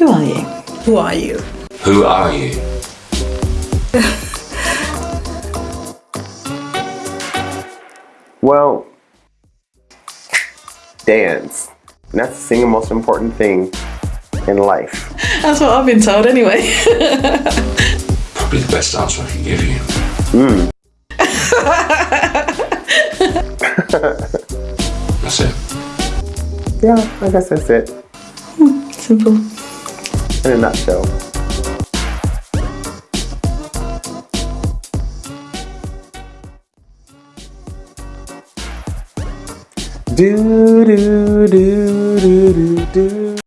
Who are you? Who are you? Who are you? Well, dance. And that's the single most important thing in life. That's what I've been told anyway. Probably the best answer I can give you. Hmm. That's it. Yeah, I guess that's it hmm, Simple. In a nutshell. Do do do do do do